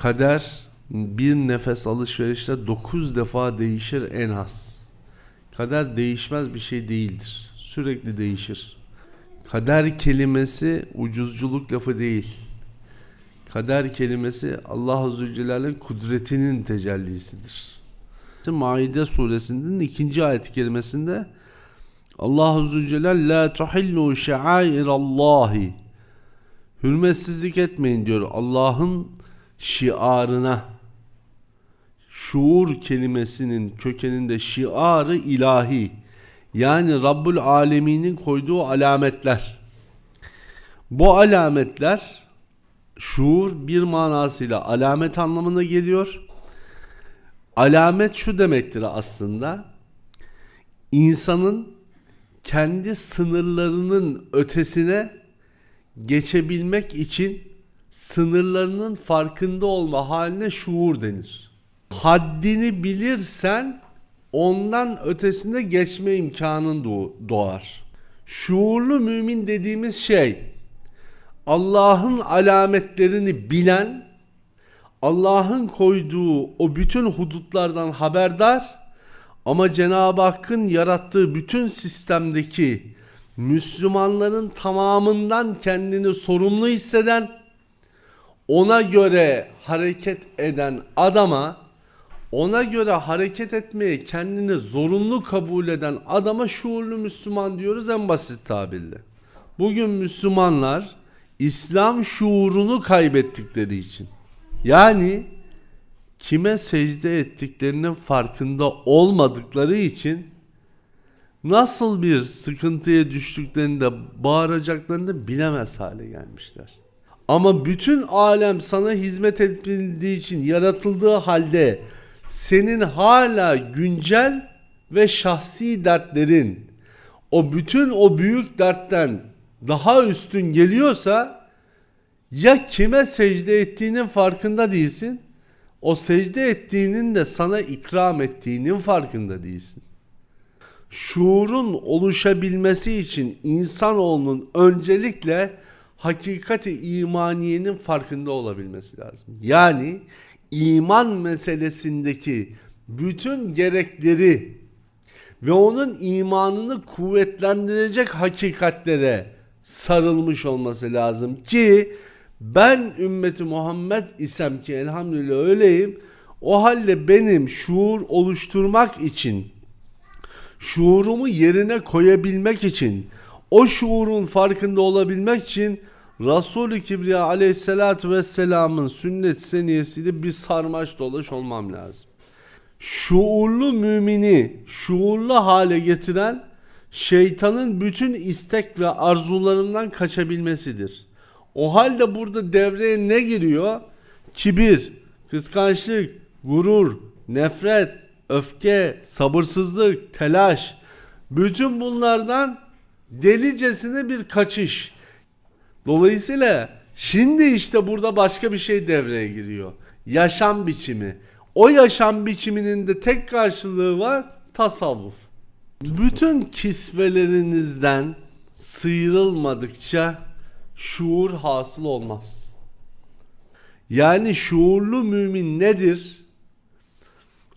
Kader bir nefes alışverişte 9 defa değişir en az. Kader değişmez bir şey değildir. Sürekli değişir. Kader kelimesi ucuzculuk lafı değil. Kader kelimesi Allah Azze ve Celle'nin kudretinin tecellisidir. Maide suresinin ikinci ayet kelimesinde Allah Azze ve Celle la tuhillu şairallahi Hürmetsizlik etmeyin diyor Allah'ın şiarına. Şuur kelimesinin kökeninde şiarı ilahi. Yani Rabbul Alemin'in koyduğu alametler. Bu alametler şuur bir manasıyla alamet anlamına geliyor. Alamet şu demektir aslında. İnsanın kendi sınırlarının ötesine geçebilmek için sınırlarının farkında olma haline şuur denir. Haddini bilirsen ondan ötesine geçme imkanın doğar. Şuurlu mümin dediğimiz şey Allah'ın alametlerini bilen, Allah'ın koyduğu o bütün hudutlardan haberdar ama Cenab-ı Hakk'ın yarattığı bütün sistemdeki Müslümanların tamamından kendini sorumlu hisseden, ona göre hareket eden adama, ona göre hareket etmeye kendini zorunlu kabul eden adama şuurlu Müslüman diyoruz en basit tabirle. Bugün Müslümanlar İslam şuurunu kaybettikleri için yani kime secde ettiklerinin farkında olmadıkları için nasıl bir sıkıntıya düştüklerini de bağıracaklarını bilemez hale gelmişler. Ama bütün alem sana hizmet edildiği için yaratıldığı halde senin hala güncel ve şahsi dertlerin o bütün o büyük dertten daha üstün geliyorsa ya kime secde ettiğinin farkında değilsin. O secde ettiğinin de sana ikram ettiğinin farkında değilsin şuurun oluşabilmesi için insanoğlunun öncelikle hakikati imaniyenin farkında olabilmesi lazım. Yani iman meselesindeki bütün gerekleri ve onun imanını kuvvetlendirecek hakikatlere sarılmış olması lazım ki ben ümmeti Muhammed isem ki elhamdülillah öyleyim. O halde benim şuur oluşturmak için şuurumu yerine koyabilmek için, o şuurun farkında olabilmek için Resul-i Kibriya aleyhissalatü vesselamın sünnet seniyesiyle bir sarmaş dolaş olmam lazım. Şuurlu mümini şuurlu hale getiren şeytanın bütün istek ve arzularından kaçabilmesidir. O halde burada devreye ne giriyor? Kibir, kıskançlık, gurur, nefret, öfke, sabırsızlık, telaş bütün bunlardan delicesine bir kaçış. Dolayısıyla şimdi işte burada başka bir şey devreye giriyor. Yaşam biçimi. O yaşam biçiminin de tek karşılığı var tasavvuf. Bütün kisvelerinizden sıyrılmadıkça şuur hasıl olmaz. Yani şuurlu mümin nedir?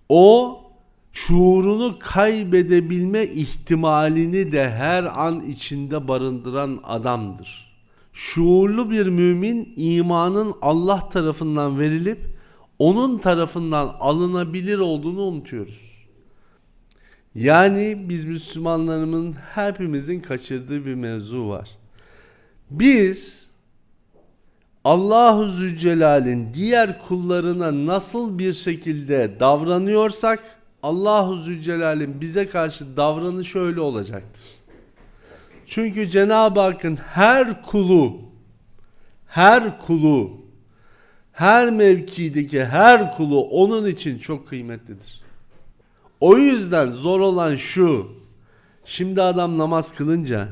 O şuurunu kaybedebilme ihtimalini de her an içinde barındıran adamdır. Şuurlu bir mümin imanın Allah tarafından verilip onun tarafından alınabilir olduğunu unutuyoruz. Yani biz Müslümanlarımın hepimizin kaçırdığı bir mevzu var. Biz Allahu Zülcelal'in diğer kullarına nasıl bir şekilde davranıyorsak Allahu Zülcelal'in bize karşı davranışı öyle olacaktır. Çünkü Cenab-ı Hakk'ın her kulu her kulu her mevkideki her kulu onun için çok kıymetlidir. O yüzden zor olan şu. Şimdi adam namaz kılınca,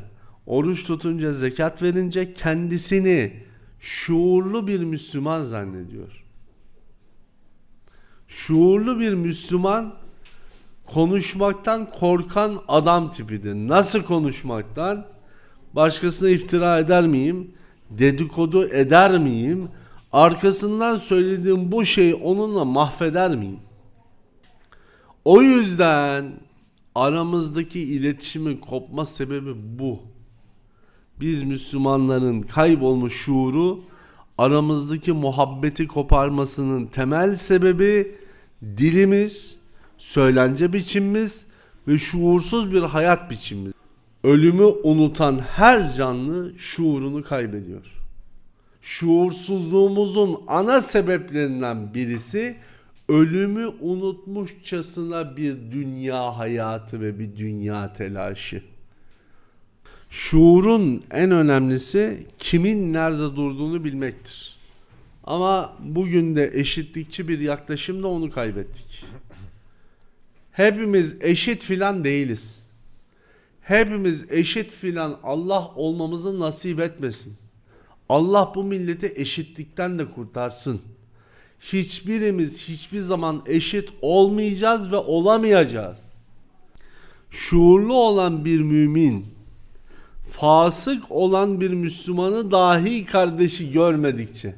oruç tutunca, zekat verince kendisini şuurlu bir Müslüman zannediyor. Şuurlu bir Müslüman konuşmaktan korkan adam tipidir. Nasıl konuşmaktan? Başkasına iftira eder miyim? Dedikodu eder miyim? arkasından söylediğim bu şeyi onunla mahveder miyim? O yüzden aramızdaki iletişimin kopma sebebi bu. Biz Müslümanların kaybolmuş şuuru aramızdaki muhabbeti koparmasının temel sebebi dilimiz, söylence biçimimiz ve şuursuz bir hayat biçimimiz. Ölümü unutan her canlı şuurunu kaybediyor. Şuursuzluğumuzun ana sebeplerinden birisi ölümü unutmuşçasına bir dünya hayatı ve bir dünya telaşı. Şuurun en önemlisi kimin nerede durduğunu bilmektir. Ama bugün de eşitlikçi bir yaklaşımla onu kaybettik. Hepimiz eşit filan değiliz. Hepimiz eşit filan Allah olmamızı nasip etmesin. Allah bu milleti eşitlikten de kurtarsın. Hiçbirimiz hiçbir zaman eşit olmayacağız ve olamayacağız. Şuurlu olan bir mümin, fasık olan bir Müslümanı dahi kardeşi görmedikçe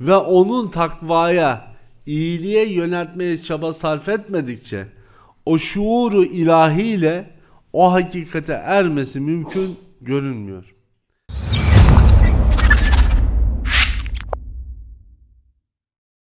ve onun takvaya, iyiliğe yöneltmeye çaba sarf etmedikçe o şuuru ilahiyle o hakikate ermesi mümkün görünmüyor.